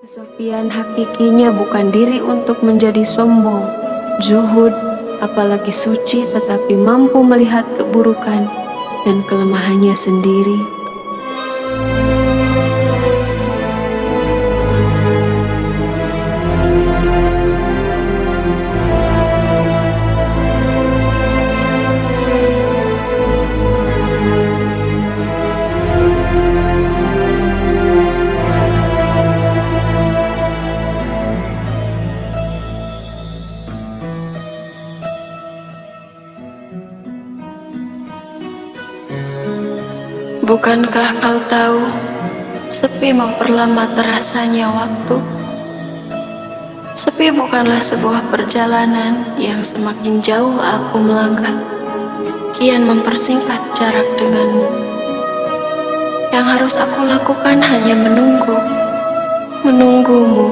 Kesepian hakikinya bukan diri untuk menjadi sombong, zuhud, apalagi suci tetapi mampu melihat keburukan dan kelemahannya sendiri. Bukankah kau tahu, sepi memperlama terasanya waktu? Sepi bukanlah sebuah perjalanan yang semakin jauh aku melangkah, kian mempersingkat jarak denganmu. Yang harus aku lakukan hanya menunggu, menunggumu.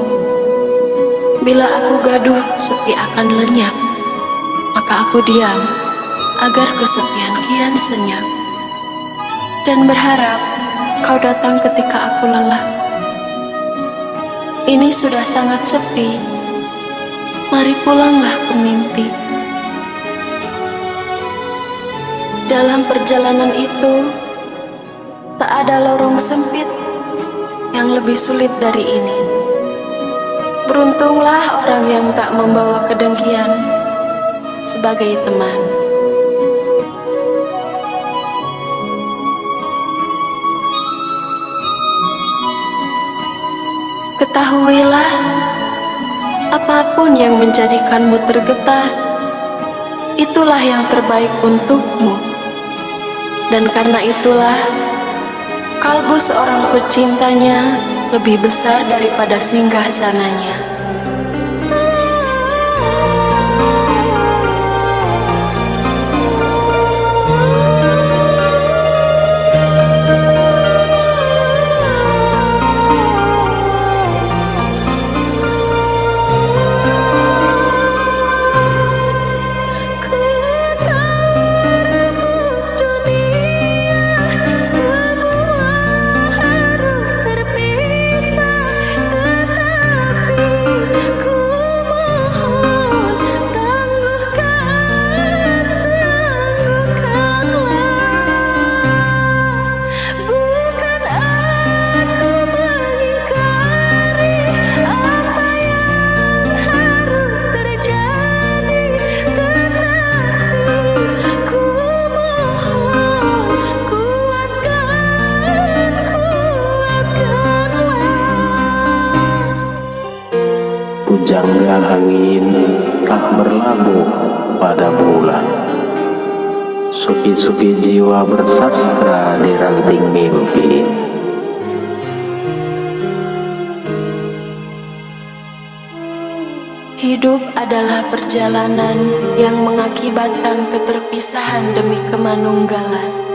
Bila aku gaduh, sepi akan lenyap, maka aku diam agar kesepian kian senyap dan berharap kau datang ketika aku lelah. Ini sudah sangat sepi, mari pulanglah ke. Dalam perjalanan itu, tak ada lorong sempit yang lebih sulit dari ini. Beruntunglah orang yang tak membawa kedengkian sebagai teman. Ketahuilah, apa pun yang menjadikanmu tergetar, itulah yang terbaik untukmu. Dan karena itulah, kalbu seorang pecintanya lebih besar daripada singgah sananya. Pujangga angin tak berlabuh pada bulan. Supi-supi jiwa bersastra di ranting mimpi. Hidup adalah perjalanan yang mengakibatkan keterpisahan demi kemanunggalan